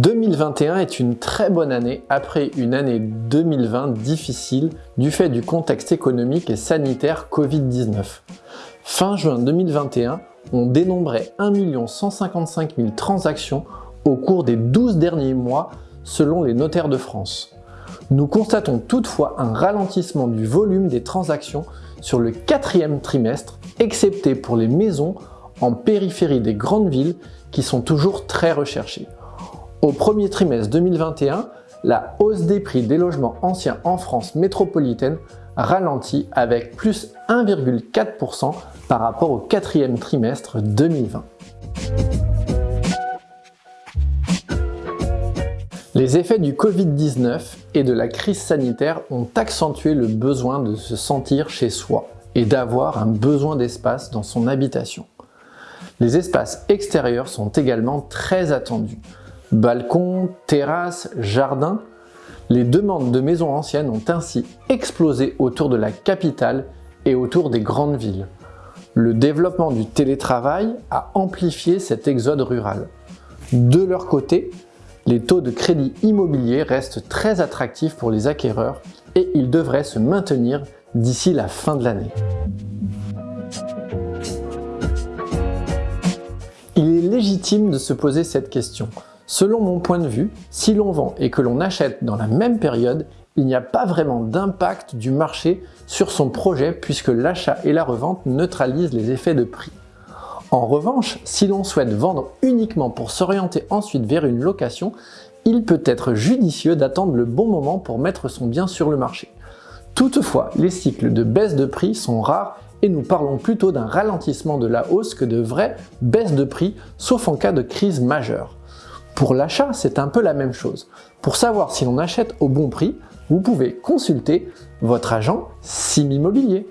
2021 est une très bonne année après une année 2020 difficile du fait du contexte économique et sanitaire Covid-19. Fin juin 2021, on dénombrait 1 155 000 transactions au cours des 12 derniers mois selon les notaires de France. Nous constatons toutefois un ralentissement du volume des transactions sur le quatrième trimestre, excepté pour les maisons en périphérie des grandes villes qui sont toujours très recherchées. Au premier trimestre 2021, la hausse des prix des logements anciens en France métropolitaine ralentit avec plus 1,4% par rapport au quatrième trimestre 2020. Les effets du Covid-19 et de la crise sanitaire ont accentué le besoin de se sentir chez soi et d'avoir un besoin d'espace dans son habitation. Les espaces extérieurs sont également très attendus, Balcons, terrasses, jardins, les demandes de maisons anciennes ont ainsi explosé autour de la capitale et autour des grandes villes. Le développement du télétravail a amplifié cet exode rural. De leur côté, les taux de crédit immobilier restent très attractifs pour les acquéreurs et ils devraient se maintenir d'ici la fin de l'année. Il est légitime de se poser cette question. Selon mon point de vue, si l'on vend et que l'on achète dans la même période, il n'y a pas vraiment d'impact du marché sur son projet puisque l'achat et la revente neutralisent les effets de prix. En revanche, si l'on souhaite vendre uniquement pour s'orienter ensuite vers une location, il peut être judicieux d'attendre le bon moment pour mettre son bien sur le marché. Toutefois, les cycles de baisse de prix sont rares et nous parlons plutôt d'un ralentissement de la hausse que de vraies baisses de prix, sauf en cas de crise majeure. Pour l'achat, c'est un peu la même chose. Pour savoir si l'on achète au bon prix, vous pouvez consulter votre agent SIM Immobilier.